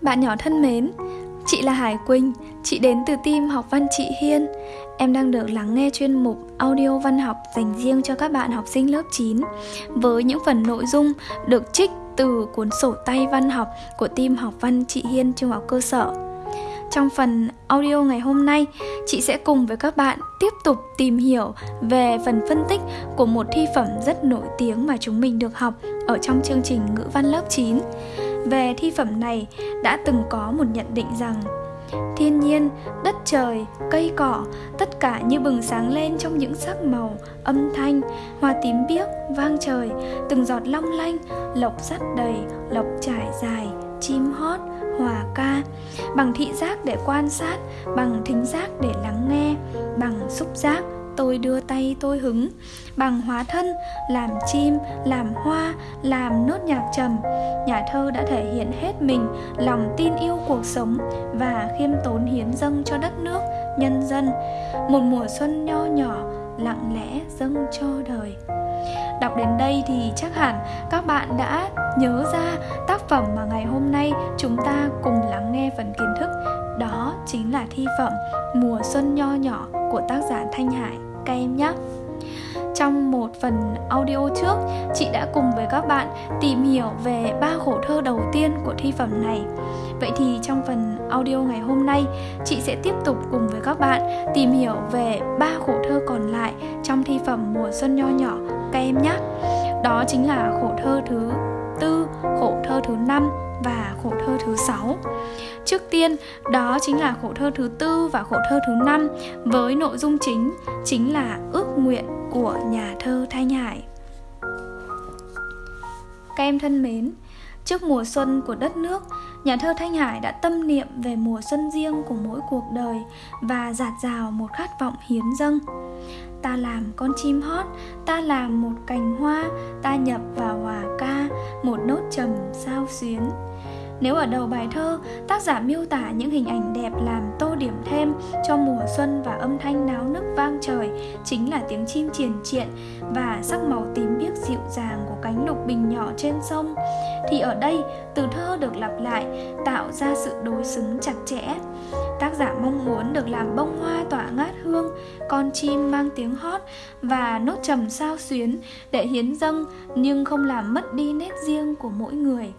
Bạn nhỏ thân mến, chị là Hải Quỳnh, chị đến từ team học văn chị Hiên. Em đang được lắng nghe chuyên mục audio văn học dành riêng cho các bạn học sinh lớp 9 với những phần nội dung được trích từ cuốn sổ tay văn học của team học văn chị Hiên trung học cơ sở. Trong phần audio ngày hôm nay, chị sẽ cùng với các bạn tiếp tục tìm hiểu về phần phân tích của một thi phẩm rất nổi tiếng mà chúng mình được học ở trong chương trình ngữ văn lớp 9. Về thi phẩm này đã từng có một nhận định rằng Thiên nhiên, đất trời, cây cỏ, tất cả như bừng sáng lên trong những sắc màu, âm thanh, hoa tím biếc, vang trời, từng giọt long lanh, lộc sắt đầy, lộc trải dài, chim hót, hòa ca, bằng thị giác để quan sát, bằng thính giác để lắng nghe, bằng xúc giác tôi đưa tay tôi hứng, bằng hóa thân, làm chim, làm hoa, làm nốt nhạc trầm. Nhà thơ đã thể hiện hết mình, lòng tin yêu cuộc sống và khiêm tốn hiến dâng cho đất nước, nhân dân. Một mùa xuân nho nhỏ, lặng lẽ dâng cho đời. Đọc đến đây thì chắc hẳn các bạn đã nhớ ra tác phẩm mà ngày hôm nay chúng ta cùng lắng nghe phần kiến thức. Đó chính là thi phẩm Mùa Xuân Nho Nhỏ của tác giả Thanh Hải các em nhé trong một phần audio trước, chị đã cùng với các bạn tìm hiểu về ba khổ thơ đầu tiên của thi phẩm này. Vậy thì trong phần audio ngày hôm nay, chị sẽ tiếp tục cùng với các bạn tìm hiểu về ba khổ thơ còn lại trong thi phẩm Mùa xuân nho nhỏ các em nhé. Đó chính là khổ thơ thứ tư, khổ thơ thứ năm và khổ thơ thứ sáu. Trước tiên, đó chính là khổ thơ thứ tư và khổ thơ thứ năm với nội dung chính chính là ước nguyện của nhà thơ Thanh Hải. Các em thân mến, trước mùa xuân của đất nước, nhà thơ Thanh Hải đã tâm niệm về mùa xuân riêng của mỗi cuộc đời và giạt rào một khát vọng hiến dâng. Ta làm con chim hót, ta làm một cành hoa, ta nhập vào hòa ca, một nốt trầm sao xuyến. Nếu ở đầu bài thơ, tác giả miêu tả những hình ảnh đẹp làm tô điểm thêm cho mùa xuân và âm thanh náo nức vang trời chính là tiếng chim triền triện và sắc màu tím biếc dịu dàng của cánh lục bình nhỏ trên sông, thì ở đây từ thơ được lặp lại tạo ra sự đối xứng chặt chẽ. Tác giả mong muốn được làm bông hoa tỏa ngát hương, con chim mang tiếng hót và nốt trầm sao xuyến để hiến dâng nhưng không làm mất đi nét riêng của mỗi người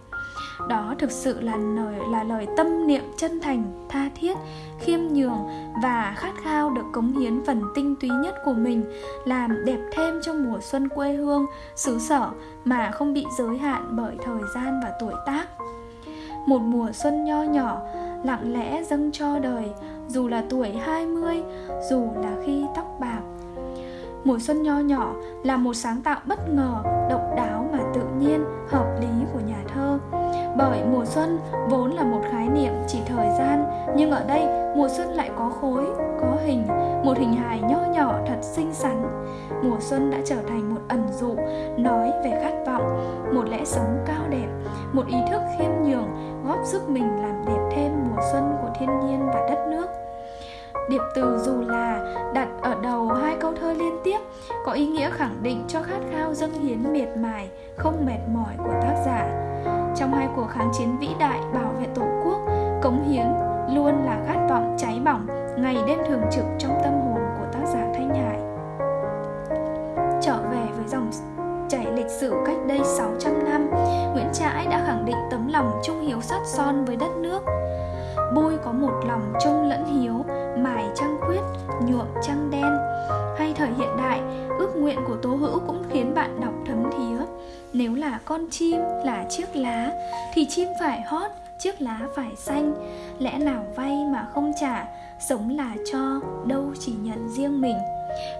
đó thực sự là lời là lời tâm niệm chân thành tha thiết khiêm nhường và khát khao được cống hiến phần tinh túy nhất của mình làm đẹp thêm cho mùa xuân quê hương xứ sở mà không bị giới hạn bởi thời gian và tuổi tác một mùa xuân nho nhỏ lặng lẽ dâng cho đời dù là tuổi 20, dù là khi tóc bạc. Mùa xuân nho nhỏ là một sáng tạo bất ngờ, động bởi mùa xuân vốn là một khái niệm chỉ thời gian, nhưng ở đây mùa xuân lại có khối, có hình, một hình hài nho nhỏ thật xinh xắn. Mùa xuân đã trở thành một ẩn dụ, nói về khát vọng, một lẽ sống cao đẹp, một ý thức khiêm nhường, góp sức mình làm đẹp thêm mùa xuân của thiên nhiên và đất nước. Điệp từ dù là đặt ở đầu hai câu thơ liên tiếp có ý nghĩa khẳng định cho khát khao dâng hiến miệt mài, không mệt mỏi của tác giả trong hai cuộc kháng chiến vĩ đại bảo vệ tổ quốc cống hiến luôn là khát vọng cháy bỏng ngày đêm thường trực trong tâm hồn của tác giả thanh hải. Trở về với dòng chảy lịch sử cách đây 600 năm Nguyễn Trãi đã khẳng định tấm lòng trung hiếu sắt son với đất nước. Bôi có một lòng trung lẫn hiếu Mài trăng khuyết, nhuộm trăng đen con chim là chiếc lá Thì chim phải hót, chiếc lá phải xanh Lẽ nào vay mà không trả Sống là cho, đâu chỉ nhận riêng mình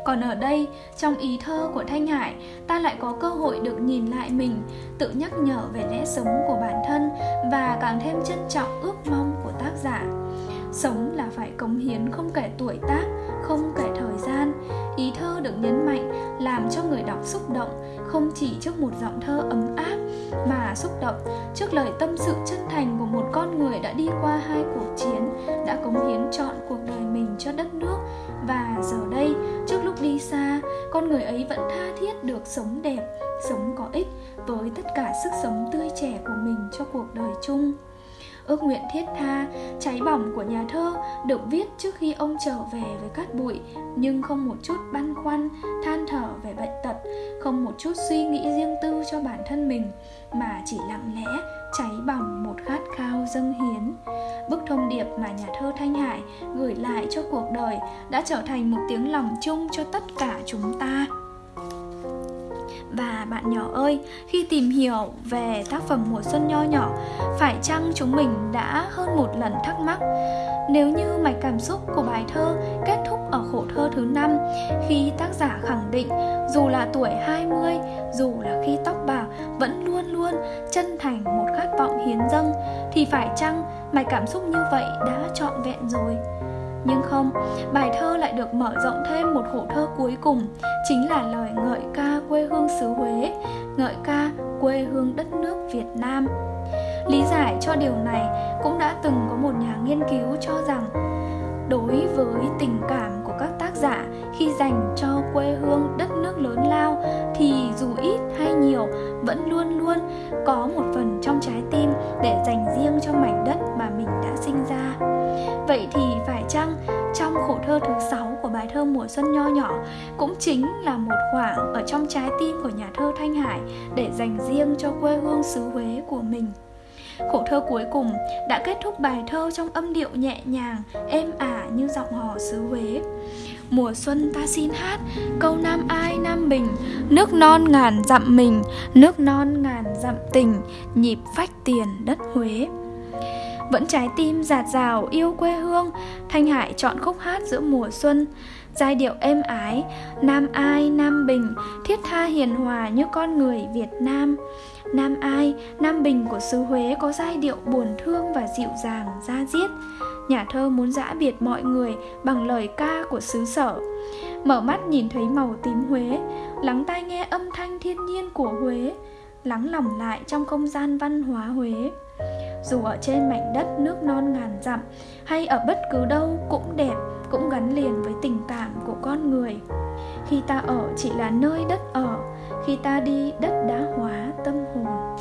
còn ở đây, trong ý thơ của Thanh Hải, ta lại có cơ hội được nhìn lại mình, tự nhắc nhở về lẽ sống của bản thân và càng thêm trân trọng ước mong của tác giả. Sống là phải cống hiến không kể tuổi tác, không kể thời gian. Ý thơ được nhấn mạnh làm cho người đọc xúc động, không chỉ trước một giọng thơ ấm áp mà xúc động trước lời tâm sự chân thành của một con người đã đi qua hai cuộc chiến, đã cống hiến trọn cuộc đời mình cho đất nước. Và giờ đây, trước lúc đi xa, con người ấy vẫn tha thiết được sống đẹp, sống có ích với tất cả sức sống tươi trẻ của mình cho cuộc đời chung ước nguyện thiết tha, cháy bỏng của nhà thơ được viết trước khi ông trở về với cát bụi, nhưng không một chút băn khoăn, than thở về bệnh tật, không một chút suy nghĩ riêng tư cho bản thân mình, mà chỉ lặng lẽ cháy bỏng một khát khao dâng hiến. Bức thông điệp mà nhà thơ Thanh Hải gửi lại cho cuộc đời đã trở thành một tiếng lòng chung cho tất cả chúng ta. Và bạn nhỏ ơi, khi tìm hiểu về tác phẩm mùa xuân nho nhỏ, phải chăng chúng mình đã hơn một lần thắc mắc nếu như mạch cảm xúc của bài thơ kết thúc ở khổ thơ thứ năm khi tác giả khẳng định dù là tuổi 20, dù là khi tóc bạc vẫn luôn luôn chân thành một khát vọng hiến dâng thì phải chăng mạch cảm xúc như vậy đã trọn vẹn rồi? Nhưng không, bài thơ lại được mở rộng thêm một khổ thơ cuối cùng Chính là lời ngợi ca quê hương xứ Huế Ngợi ca quê hương đất nước Việt Nam Lý giải cho điều này cũng đã từng có một nhà nghiên cứu cho rằng Đối với tình cảm của các tác giả khi dành cho quê hương đất nước lớn lao thì dù ít hay nhiều vẫn luôn luôn có một phần trong trái tim để dành riêng cho mảnh đất mà mình đã sinh ra. Vậy thì mùa xuân nho nhỏ cũng chính là một khoảng ở trong trái tim của nhà thơ Thanh Hải để dành riêng cho quê hương xứ Huế của mình. Khổ thơ cuối cùng đã kết thúc bài thơ trong âm điệu nhẹ nhàng, êm ả như giọng hò xứ Huế. Mùa xuân ta xin hát Câu Nam Ai Nam Bình Nước non ngàn dặm mình Nước non ngàn dặm tình Nhịp phách tiền đất Huế vẫn trái tim giạt rào yêu quê hương Thanh Hải chọn khúc hát giữa mùa xuân Giai điệu êm ái, Nam ai, Nam Bình, Thiết tha hiền hòa như con người Việt Nam. Nam ai, Nam Bình của xứ Huế có giai điệu buồn thương và dịu dàng da diết. Nhà thơ muốn giã biệt mọi người bằng lời ca của xứ sở. Mở mắt nhìn thấy màu tím Huế, Lắng tai nghe âm thanh thiên nhiên của Huế, Lắng lòng lại trong không gian văn hóa Huế. Dù ở trên mảnh đất nước non ngàn dặm hay ở bất cứ đâu cũng đẹp cũng gắn liền với tình cảm của con người. Khi ta ở chỉ là nơi đất ở, khi ta đi đất đã hóa tâm hồn.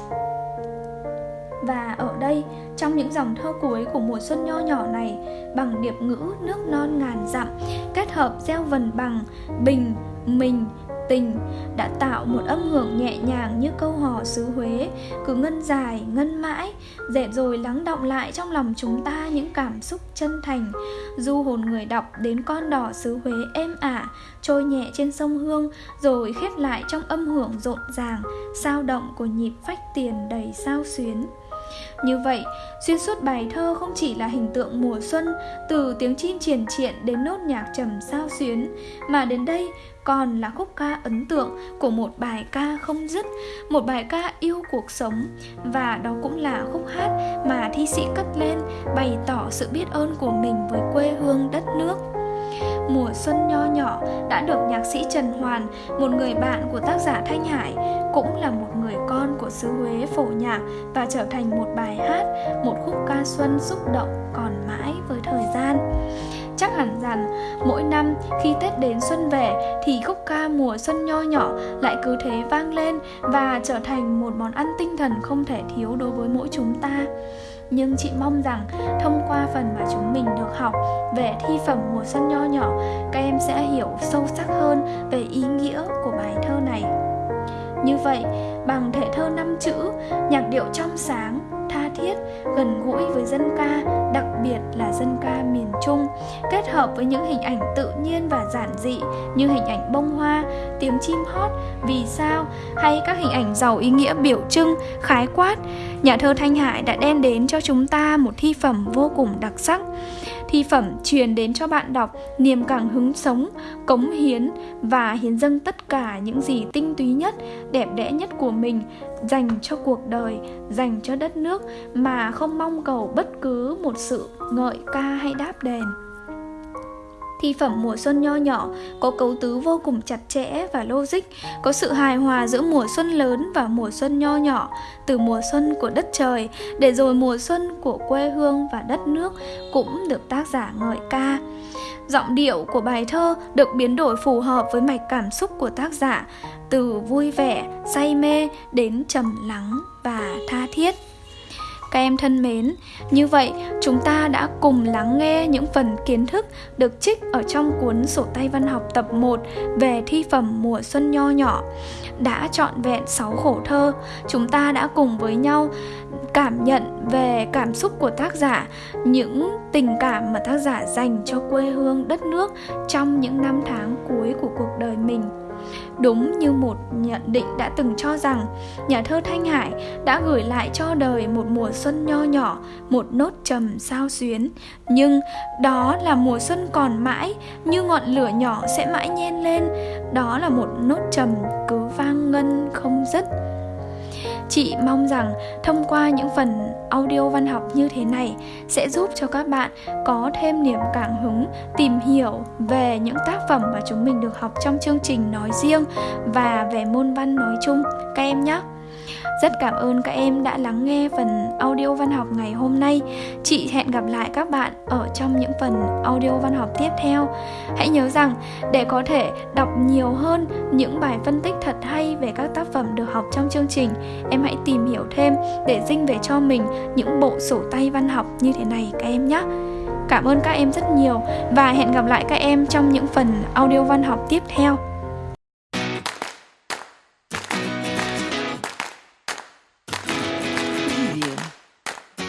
Và ở đây, trong những dòng thơ cuối của mùa xuân nho nhỏ này, bằng điệp ngữ nước non ngàn dặm, kết hợp gieo vần bằng bình, mình tình đã tạo một âm hưởng nhẹ nhàng như câu hò xứ Huế, cứ ngân dài, ngân mãi, dệt rồi lắng động lại trong lòng chúng ta những cảm xúc chân thành. Du hồn người đọc đến con đỏ xứ Huế êm ả, trôi nhẹ trên sông Hương, rồi khép lại trong âm hưởng rộn ràng, sao động của nhịp phách tiền đầy sao xuyến. Như vậy, xuyên suốt bài thơ không chỉ là hình tượng mùa xuân từ tiếng chim triền triện đến nốt nhạc trầm sao xuyến, mà đến đây còn là khúc ca ấn tượng của một bài ca không dứt, một bài ca yêu cuộc sống và đó cũng là khúc hát mà thi sĩ cất lên bày tỏ sự biết ơn của mình với quê hương đất nước. Mùa xuân nho nhỏ đã được nhạc sĩ Trần Hoàn, một người bạn của tác giả Thanh Hải, cũng là một người con của xứ Huế phổ nhạc và trở thành một bài hát, một khúc ca xuân xúc động còn mãi với thời gian. Chắc hẳn rằng mỗi năm khi Tết đến xuân về thì khúc ca mùa xuân nho nhỏ lại cứ thế vang lên và trở thành một món ăn tinh thần không thể thiếu đối với mỗi chúng ta nhưng chị mong rằng thông qua phần mà chúng mình được học về thi phẩm mùa xuân nho nhỏ, các em sẽ hiểu sâu sắc hơn về ý nghĩa của bài thơ này. Như vậy, bằng thể thơ năm chữ, nhạc điệu trong sáng thiết gần gũi với dân ca, đặc biệt là dân ca miền trung, kết hợp với những hình ảnh tự nhiên và giản dị như hình ảnh bông hoa, tiếng chim hót, vì sao, hay các hình ảnh giàu ý nghĩa biểu trưng, khái quát. Nhà thơ thanh hải đã đem đến cho chúng ta một thi phẩm vô cùng đặc sắc thi phẩm truyền đến cho bạn đọc niềm cảm hứng sống, cống hiến và hiến dâng tất cả những gì tinh túy nhất, đẹp đẽ nhất của mình dành cho cuộc đời, dành cho đất nước mà không mong cầu bất cứ một sự ngợi ca hay đáp đền. Thi phẩm mùa xuân nho nhỏ có cấu tứ vô cùng chặt chẽ và logic, có sự hài hòa giữa mùa xuân lớn và mùa xuân nho nhỏ, từ mùa xuân của đất trời để rồi mùa xuân của quê hương và đất nước cũng được tác giả ngợi ca. Giọng điệu của bài thơ được biến đổi phù hợp với mạch cảm xúc của tác giả, từ vui vẻ, say mê đến trầm lắng và tha thiết. Các em thân mến, như vậy chúng ta đã cùng lắng nghe những phần kiến thức được trích ở trong cuốn sổ tay văn học tập 1 về thi phẩm mùa xuân nho nhỏ. Đã trọn vẹn 6 khổ thơ, chúng ta đã cùng với nhau cảm nhận về cảm xúc của tác giả, những tình cảm mà tác giả dành cho quê hương đất nước trong những năm tháng cuối của cuộc đời mình. Đúng như một nhận định đã từng cho rằng nhà thơ Thanh Hải đã gửi lại cho đời một mùa xuân nho nhỏ, một nốt trầm sao xuyến. Nhưng đó là mùa xuân còn mãi, như ngọn lửa nhỏ sẽ mãi nhen lên. Đó là một nốt trầm cứ vang ngân không dứt. Chị mong rằng thông qua những phần audio văn học như thế này sẽ giúp cho các bạn có thêm niềm cảm hứng tìm hiểu về những tác phẩm mà chúng mình được học trong chương trình nói riêng và về môn văn nói chung các em nhé. Rất cảm ơn các em đã lắng nghe phần audio văn học ngày hôm nay. Chị hẹn gặp lại các bạn ở trong những phần audio văn học tiếp theo. Hãy nhớ rằng để có thể đọc nhiều hơn những bài phân tích thật hay về các tác phẩm được học trong chương trình, em hãy tìm hiểu thêm để dinh về cho mình những bộ sổ tay văn học như thế này các em nhé. Cảm ơn các em rất nhiều và hẹn gặp lại các em trong những phần audio văn học tiếp theo.